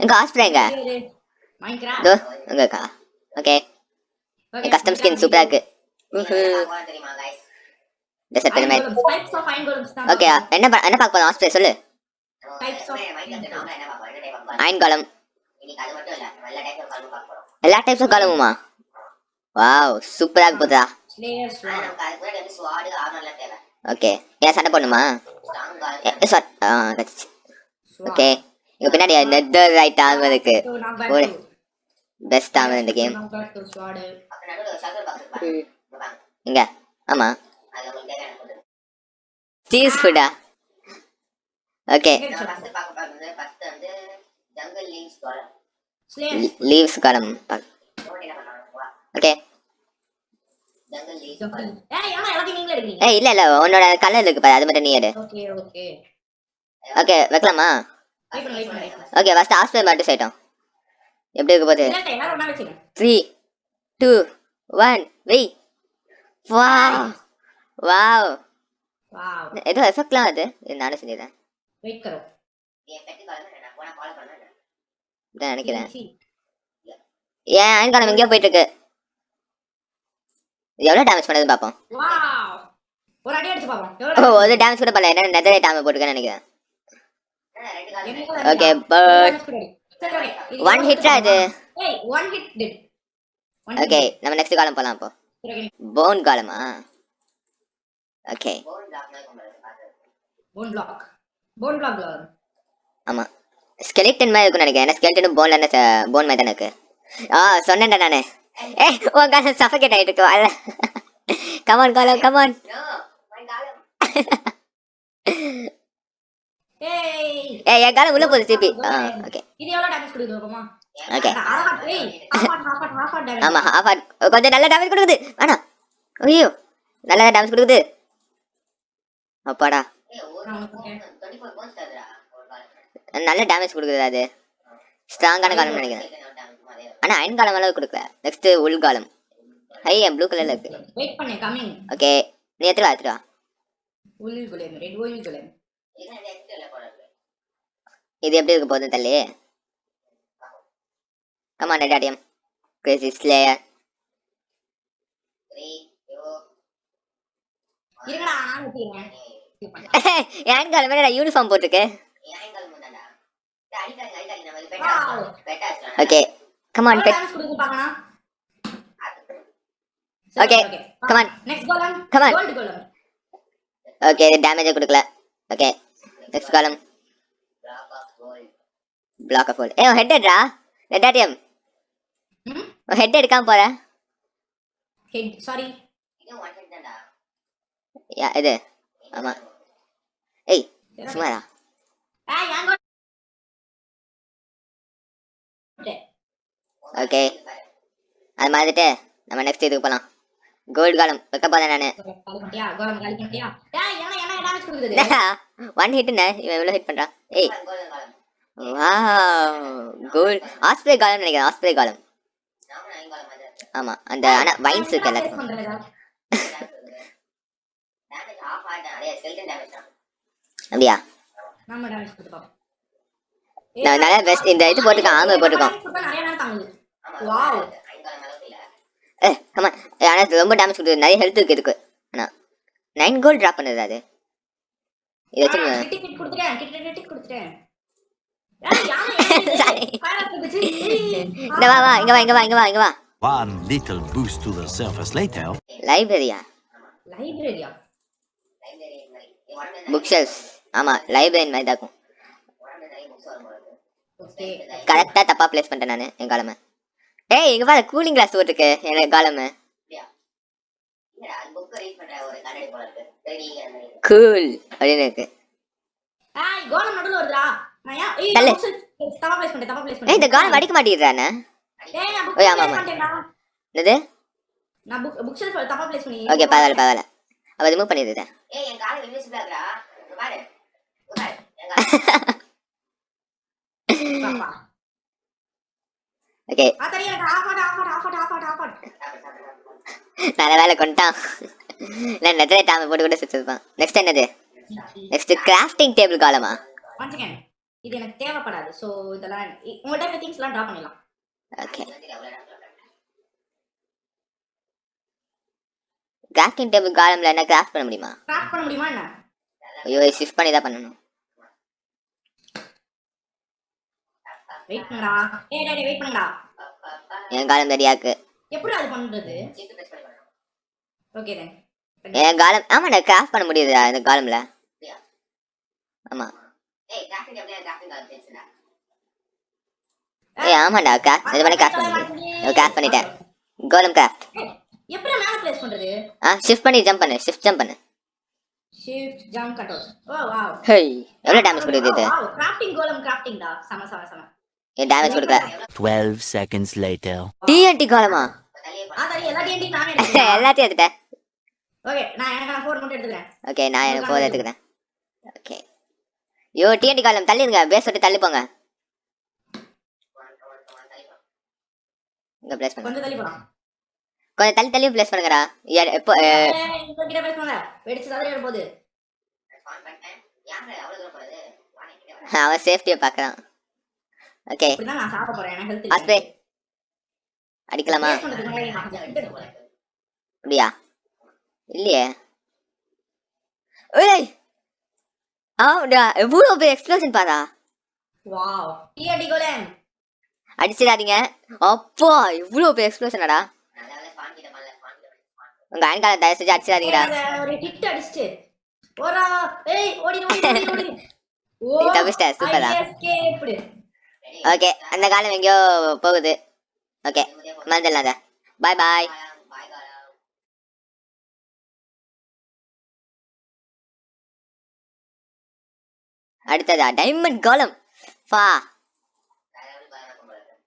எங்க ஆஸ்பிரே எங்க? அங்க இருக்கா? ஓகே கஸ்டம் ஸ்கின் சூப்பரா இருக்கு? டெசர்ட் பெருமை ஓகே என்ன என்ன பார்க்க போறோம்? ஆஸ்பிரே சொல்லு? அயன் காலம் எல்லா டைப்ஸ் ஆஃப் காலமுமா வாவ் சூப்பரா இருக்கு போதா. ஓகே ஏன் சண்டை கச்சிச்சு ஓகே பின்னாடி நெதர் ரைட் ஆகும் இருக்கு. ஒரு பெஸ்ட் ஆகும் இந்த கேம். இங்க. ஆமா. சீஸ் ஃபுட்டா ஓகே. லீவ்ஸ் காலம். ஓகே. ஏய், இல்ல இல்ல உன்னோட கலர் இருக்கு பாரு அது மட்டும் நீ எடு. ஓகே வைக்கலாமா? ஓகே ஃபர்ஸ்ட் ஹாஸ்பிட்டல் மட்டும் செய்யட்டும் எப்படி இருக்க போகுது. த்ரீ டூ ஒன் வெய் வாவ். வாவ். ஏதோ எஃபெக்ட்லாம் அது. நானும். இதான் நினைக்கிறேன். ஏன் அயன் காலம் எங்கேயோ போயிட்டு இருக்கு இது எவ்வளோ டேமேஜ் பண்ணதுன்னு பார்ப்போம் Wow. ஒரு அடி அடிச்சு பாப்போம். ஓ எவ்வளவு ஒரு டேமேஜ் கூட பண்ணல. என்ன நெதரே டேமேஜ் போட்டுருக்கேன்னு நினைக்கிறேன் என்ன ரெண்டு காலம் என்ன இருக்கு? color okay? பட் ஒன் ஹிட்டா இது did. One hit okay. நம்ம நெக்ஸ்ட் காலம் போகலாம் அப்போ. போன் காலமா ஓகே bone block மாதிரி கொண்டு வரது பாத்து. Bone block. Bone block ல வரும். ஆமா ஸ்கெலிட்டன் மாதிரி இருக்கும்னு நினைக்கிறேன் ஏன்னா ஸ்கெலிட்டன் போன்ல என்ன போன் மாதிரி தானே இருக்கு ஆ சொன்னேன்டா நானு ஏ உன் காலம் சஃபகேட் ஆயிட்டு இருக்கு வரல கமான் காலம் கமான். ஏய். என் காலம் உள்ள போகுது திருப்பி ஆ ஓகே இது எவ்வளவு கொடுக்குது? ஓகே. ஆமா half heart. கொஞ்சம் நல்ல டேமேஜ் கொடுக்குது வேணாம் ஐயோ நல்ல டேமேஜ் கொடுக்குது அப்பாடா ஏய், ஒரு ஆமா, bone, okay. 24 bones தருதுடா, ஒரு காலம். நல்ல டேமேஜ் கொடுக்குது அது ஸ்ட்ராங்கான காலம்னு நினைக்கிறேன். ஆனா அயன் காலம் அளவு கொடுக்கல நெக்ஸ்ட் உள் காலம் ஐ என் ப்ளூ கலர்ல இருக்கு. ஓகே நீ எடுத்துட்டு வா எடுத்துட்டு வா இது எப்படி இருக்க போகுதுன்னு தள்ளி? கமான் நெடாடியம் கிரேசி ஸ்லேயர் காலம் மேல யூனிஃபார்ம் போட்டிருக்கு. Okay come on bet on. Gold golem. Okay டேமேஜே கொடுக்கல. ஓகே நெக்ஸ்ட் காலம். பிளாக் ஆஃப் ஏ ஹெட் எடுறா நெடாடியம் ம்? ஹெட் எடுக்காம போற? Hit தான்டா. யா இது. ஆமா. ஏய் சுமாரா. ஓகே அது மாதிரிட்டு நம்ம நெக்ஸ்ட் இதுக்கு போகலாம் கோல்டு காலம் வைக்க போறேன் நானு காலி காலி damage கொடுக்குது? ஒன் ஹிட்னு இவன் எவ்வளோ ஹிட் பண்றான்? ஏய். வாவ் கோல்ட் ஆஸ்பிரே காலம் நினைக்கிறேன். ஆஸ்பிரே காலம். ஆமா. அந்த ஆனா வைன்ஸ் இருக்கு எல்லாத்துக்கும். அப்படியா? நல்லா best இந்த இது ஆமா, காலம் அளவுக்கு இல்ல. ஏ கமான் ஆனா ரொம்ப டேமேஜ் கொடுக்குது. நிறைய ஹெல்த் இருக்கு இதுக்கு. ஆனா நைன் கோல்ட் ட்ராப் பண்ணுது அது. இது கொடுத்துட்டேன். கொடுத்துட்டேன். இந்த வா வா இங்க வா இங்க வா இங்க வா இங்க வா. One little boost to the surface later. லைப்ரரியா லைப்ரரியா புக் ஷெல்ஸ் ஆமா லைப்ரரி மாதிரி தான் இருக்கும். கரெக்டா தப்பா பிளேஸ் பண்ணிட்டேன் நானு என் காலமை. ஏய் இங்க பாரு கூலிங் கிளாஸ் போட்டுருக்கு எனக்கு காலமை. கூல் அப்படின்னு இருக்கு. கோலம் நடுவுல வருதுடா. நான் ஏய் தப்பா ப்ளேஸ் பண்ணிட்டேன் தப்பா ப்ளேஸ் பண்ணிட்டேன் இந்த காலம் அடிக்க மாட்டேங்கிறானே ஏய் நான் புக் ஆமா, ஆமா. என்னது? நான் புக் புக் ஷெல்ஃப் தப்பா ப்ளேஸ் பண்ணி. ஓகே பரவாயில்ல பரவாயில்ல. அப்ப ரிமூவ் பண்ணிடுறேன். ஏய், என் invisible ஆகுதுடா. இங்க பாரு. பாரு. என். பாப்பா. ஓகே. ஆ எனக்கு half heart half heart half heart half heart. நல்ல வேலை கொண்டான் இல்லை நெத்திலே டாம போட்டு கூட சுற்றிருப்பான் நெக்ஸ்ட் என்னது? நெக்ஸ்ட் கிராஃப்டிங் டேபிள் காலமா இது எனக்கு தேவைப்படாது. ஸோ இதெல்லாம் இ- உங்கள்ட்ட திங்ஸ் எல்லாம் ட்ரா பண்ணிடலாம். ஓகே. கிராஃப்டிங் டேபிள் காலம்ல என்ன கிராஃப்ட் பண்ண முடியுமா? கிராஃப்ட் பண்ண முடியுமா என்ன? ஐயோ ஷிஃப்ட் பண்ணி தான் பண்ணணும். வெயிட் பண்ணுடா. ஏய் டேய் வெயிட் பண்ணுடா. என் காலம் ரெடியாக்கு எப்படி அது பண்றது. ஓகே தென் என் காலம் ஆமாண்ணா கிராஃப்ட் பண்ண முடியுதா இந்த காலம்ல. ஆமா. ஏய், ஆமாண்டா கிராஃப்ட் இது பண்ணி கிராஃப்ட் பண்ண கிராஃப்ட் பண்ணிட்டேன். கோலம் கிராஃப்ட் எப்படி மேல பிளேஸ் பண்றது? ஆ ஷிஃப்ட் பண்ணி ஜம்ப் பண்ணு ஷிஃப்ட் ஜம்ப் பண்ணு. Shift jump control oh wow hey எவ்வளோ டேமேஜ் கொடுக்குது இது? கிராஃப்டிங் கோலம் கிராஃப்டிங் டா? சம சம சம. ஏன் டேமேஜ் கொடுக்க 12 seconds later. டிஎன்டி காலமா? எல்லாத்தையும் எடுத்துட்டேன். ஓகே நான் எனக்கு ஃபோர் எடுத்துக்கிறேன். ஓகே யோ டிஎன்டி காலம் தள்ளி போங்க இங்க ப்ளேஸ் கொஞ்சம் தள்ளி தள்ளி ப்ளேஸ் பண்ணுங்கடா. எப்போ அவன் சேஃப்டியை பார்க்குறான் ஓகே நான் சாப்பிட போறேன். அடிக்கலாமா? அப்படியா? இல்லையே. ஏய்! ஆமாடா எவ்வளோ பெரிய எக்ஸ்ப்ளோஷன் பாடா வாவ். டீ அடிக்கோலன் அடிச்சிடாதீங்க. அப்பா இவ்வளோ பெரிய எக்ஸ்ப்ளோஷனடா உங்க ஆண்கால தயவு செஞ்சு அடிச்சிடாதீங்கடா. ஒரு ஹிட் அடிச்சிட்டு. ஓரா ஏய் ஓடி ஓடி ஓடி ஓடி தப்பிச்சிட்ட சூப்பரா ஓகே அந்த காலம் எங்கேயோ போகுது. ஓகே மறந்துடலாங்க பாய் பாய் அடுத்ததா டைமண்ட் காலம்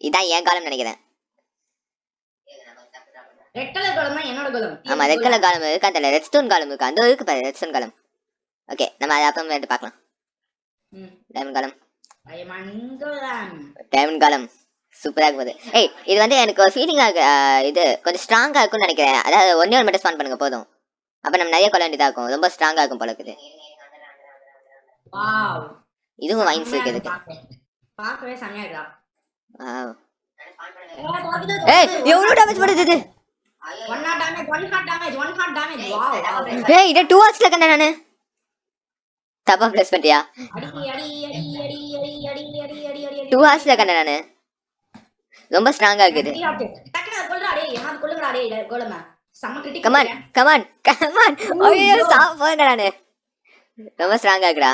இதான் என் காலம் நினைக்கிறேன். ஆமா ரெட் அந்த ரெட் ஸ்டோன் ஓகே நம்ம அதை அப்புறம் காலம் டைமண்ட் காலம் சூப்பராக போகுது ஏய் இது வந்து எனக்கு ஒரு ஃபீலிங்காக இது கொஞ்சம் ஸ்ட்ராங்காக இருக்கும்னு நினைக்கிறேன் அதாவது ஒன்றே ஒன்று மட்டும் ஸ்பான் பண்ணுங்க போதும் அப்போ நம்ம நிறைய கொள்ள வேண்டியதாக இருக்கும் ரொம்ப ஸ்ட்ராங்காக இருக்கும் போல இருக்குது இதுவும் வைன்ஸ் இருக்கு இதுக்கு பார்க்கவே செமையா இருக்கா. ஏய் டேமேஜ் பண்ணுது இது ஐயோ, one heart damage one heart damage one heart damage wow wow ஏய் இதை டூ ஹவர்ஸில் கண்டேன் நான் தப்பா ப்ளஸ் பண்ணிட்டியா அடி அடி அடி அடி அடி அடி அடி அடி அடி அடி டூ ஹவர்ஸில் கண்டேன் நான் ரொம்ப ஸ்ட்ராங்கா இருக்குது. கமான் கமான் கமான் ஐயோ. ரொம்ப ஸ்ட்ராங் ஆகுடா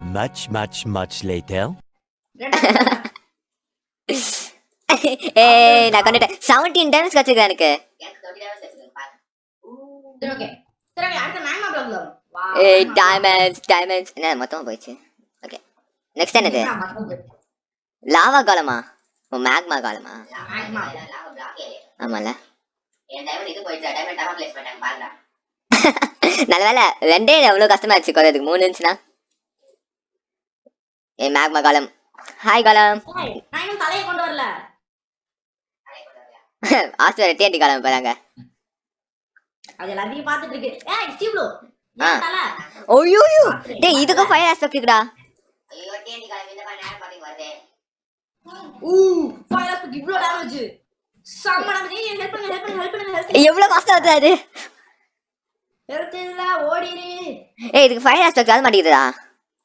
மச் மச் மச் later. ஏய் நான் கண்டுட்டேன். 17 டேமேஜ் கச்சிருக்கேன் எனக்கு. ஏய் டைமண்ட்ஸ் டைமண்ட்ஸ் என்ன மொத்தமா போயிடுச்சு? நெக்ஸ்ட் என்னது? லாவா காலமா ஓ மேக்மா காலமா ஆமால நல்ல வேலை ரெண்டே எவ்வளோ கஷ்டமா இருந்துச்சு குறையதுக்கு மூணு இருந்துச்சுன்னா? ஏ மேக்மா காலம் ஹாய் காலம் ஆஸ்து வேற டிஎன்டி காலம் போறாங்க. அது எல்லாத்தையும் பார்த்துட்டு இருக்கு. ஏய் ஸ்டீவ்லோ ஐயோ டேய் இதுக்கு ஃபயர் ஆஸ்பெக்ட் இருக்குடா ஐயோ, இந்த மாதிரி நேரம் ஊ ஃபயர் இவ்ளோ டேமேஜ் செம்ம டேமேஜ் ஏய் ஹெல்ப் பண்ணுங்க ஹெல்ப் பண்ணுங்க ஹெல்ப் பண்ணுங்க எவ்வளோ கஷ்டம் வருது அது ஹெல்த் ஏய் இதுக்கு ஃபைவ் ஆஸ்பெக்ட் அது மாட்டேங்குதா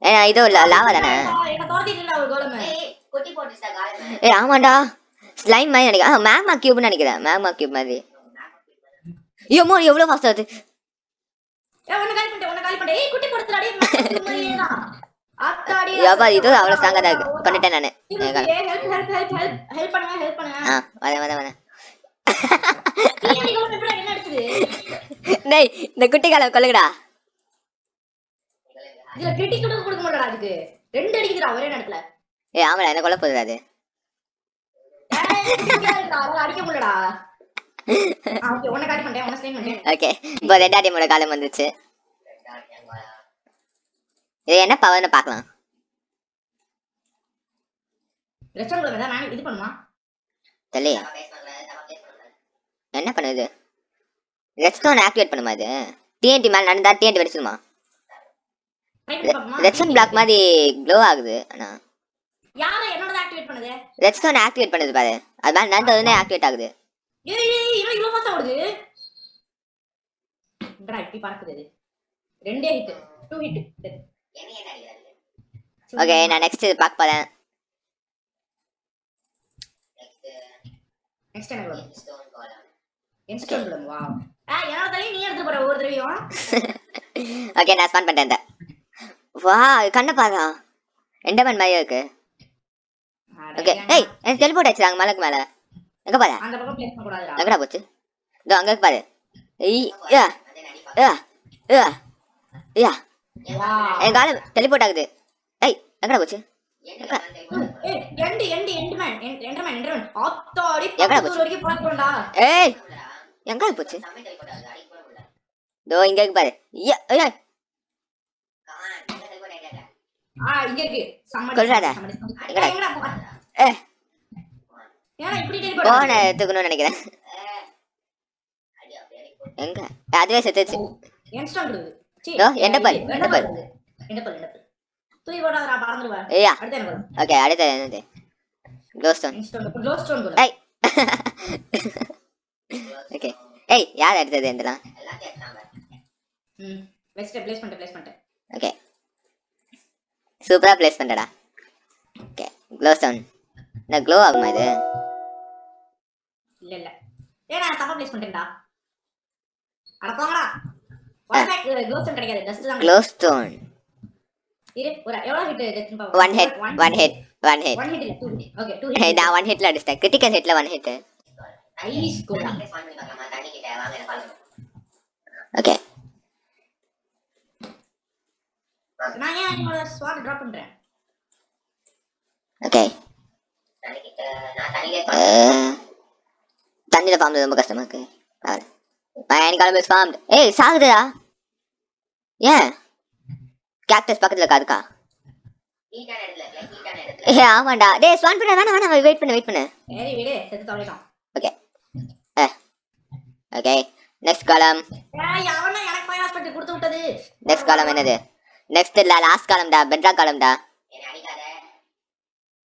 ஏன்னா லாவா தானே? என்ன தோர்த்திட்டு ஒரு கோலமே ஏய், காலம். ஏய் ஸ்லைம் மாதிரி நினைக்கிறேன். மேக்மா கியூப்னு நினைக்கிறேன். மேக்மா கியூப் மாதிரி. ஐயோமோ எவ்வளோ ஃபாஸ்ட் ஆகுது? ஏய் காலி பண்ணிட்டேன் காலி பண்ணிட்டேன். ஏய் குட்டி வியாபாரி இது அவ்வளவு ஸ்ட்ராங்கா பண்ணிட்டேன் நானு. ஆ வரேன் வரேன் வரேன் டேய் இந்த குட்டி காலை கொல்லுங்கடா. ஒரே நேரத்துல. ஏய் ஆமாடா என்ன கொல்ல போகுது ஓகே உனக்கு கால் பண்றேன் காலம் வந்துச்சு இது என்ன பவர்னு பார்க்கலாம். தெரியலையே. என்ன பண்ணுது? ரெஸ்டோன் ஆக்டிவேட் பண்ணுமா இது? டிஎன்டி மேலே நடந்தா டிஎன்டி பாப்போமா ரெட்ஸ்டோன் பிளாக் மாதிரி க்ளோ ஆகுது ஆனா. யார என்னோட ஆக்டிவேட் பண்ணுது? ரெட்ஸ்டோன் ஆக்டிவேட் பண்ணுது பாரு. அது மாதிரி நடந்த உடனே ஆக்டிவேட் ஆகுது. ஏய் இவன் இவ்வளவு ஃபாஸ்டா ஓடுது. இப்படி பறக்குது ரெண்டே ஹிட் டூ ஹிட் ஓகே நான் நெக்ஸ்ட் பார்க்க போறேன். நெக்ஸ்ட் என்ன வரும்? ஸ்டோன் காலம் இன்ஸ்டால் விடும் வா ஆ என்னோட தலையை நீ எடுத்து போற ஒவ்வொரு தடவையும். ஓகே நான் ஸ்பான் பண்ணிட்டேன் இந்த. வா கண்ணை பாருடா. எண்டமன் மாதிரி இருக்கு. ஓகே? ஏய் எனக்கு டெலிபோர்ட் ஆயிடுச்சு மலைக்கு மேல எங்க பாரு அந்த பக்கம் பிளேஸ் பண்ண கூடாதுடா. எங்கடா போச்சு? இதோ அங்க பாரு. ஏய் யா யா என் காலம் டெலிபோர்ட் ஆகுது. ஏய் எங்கடா போச்சு? எங்க போச்சு? இதோ இங்க இருக்கு பாரு. போன எடுத்துக்கணும்னு நினைக்கிறேன். எங்க? அதுவே செத்துச்சு ஓகே அடுத்து என்னது க்ளோஸ்டோன் ஏய் ஓகே ஏய் யார் எடுத்தது இதெல்லாம் எல்லாத்தையும் எடுத்தாங்க ம் வெஸ்ட் ப்ளேஸ் பண்ணிட்டேன் ப்ளேஸ் பண்ணிட்டேன் ஓகே சூப்பரா ப்ளேஸ் பண்ணடா ஓகே க்ளோஸ்டோன் இந்த க்ளோ ஆகுமா இது இல்ல இல்ல ஏய் நான் தப்பா ப்ளேஸ் பண்ணிட்டேன்டா அட போங்கடா க்ளோஸ்டோன் இரு ஒரு எவ்வளவு ஹிட் டெஸ்ட் பாப்போம். One hit one hit one hit one hit இல்ல two hit okay two hit நான் ஹிட்ல கிரிட்டிக்கல் ஹிட்ல ஹிட் நைஸ் கோல் ஓகே ஏன் ஸ்வாட் டிராப் பண்றேன்? ஓகே ஃபார்ம் ரொம்ப கஷ்டமா இருக்கு. பயன் காலம் இஸ் ஃபார்ம்ட் ஏய் சாகுதுடா ஏன் கேக்டஸ் பக்கத்துல இருக்கா அதுக்கா ஏ ஆமாண்டா டேய் ஸ்வான் பண்ண வேணாம் வேணாம் வெயிட் பண்ணு வெயிட் பண்ணு சரி விடு செத்து தொலைக்கலாம் ஓகே ஓகே நெக்ஸ்ட் காலம் ஏய் அவன எனக்கு போய் ஹாஸ்பிடல் கொடுத்து விட்டது நெக்ஸ்ட் காலம் என்னது நெக்ஸ்ட் இல்ல லாஸ்ட் பெட்ரா காலம்டா என்ன அடிக்காத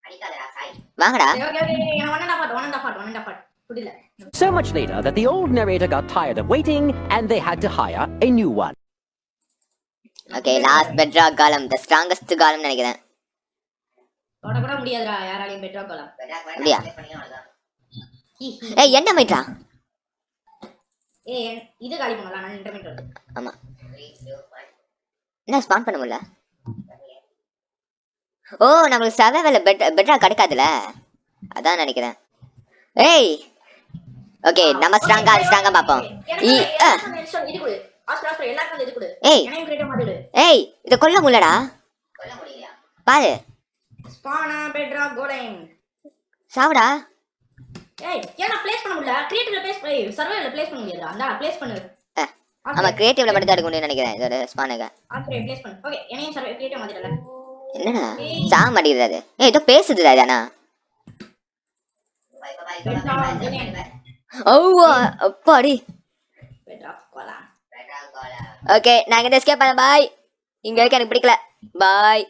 அடிக்காதடா சாய் வாங்கடா okay okay one and half one and புரியல So much later that the old narrator got tired of waiting and they had to hire a new one. Okay last Petra காலம் the strongest காலம் நினைக்கிறேன். தொட கூட முடியாதுடா யாராலையும் Petra கோலம் அப்படியா? ஏய் என்ன மைட்ரா ஏய் இது காலி பண்ணலாம் நான் இன்டர்மீட் வருது ஆமா. 3 2 1 என்ன ஸ்பான் பண்ண முடியல? ஓ நம்மளுக்கு சர்வைவல் பெட் பெட்ரா கிடைக்காதுல? அதான் நினைக்கிறேன். ஏய் ஓகே நம்ம ஸ்ட்ராங்கா ஸ்ட்ராங்கா பாப்போம் ஏய். ஏய் இத கொல்ல முடியலடா. பாரு. ஸ்பானா பெட்ரா கோடைம் சாவுடா. ஏய் ஏன்னா ப்ளேஸ் பண்ண முடியல? கிரியேட்டிவ்ல ப்ளேஸ் ஏய் சர்வேல ப்ளேஸ் பண்ண முடியாது அந்த ப்ளேஸ் பண்ணு. ஆ, ஆமா கிரியேட்டிவ்ல மட்டும் தான் எடுக்க முடியும்னு நினைக்கிறேன் இதோட ஸ்பானுக்கு ஆல்ரெடி ப்ளேஸ் பண்ணு. ஓகே என்னையும் சர்வே கிரியேட்டிவ் மாதிரில என்னடா? சாக மாட்டேங்குது அது. ஏய் ஏதோ பேசுதுடா தானா bye bye bye bye oh அப்பாடி ஓகே எஸ்கேப் பண்ண பாய் இங்க இருக்க எனக்கு பிடிக்கல பாய்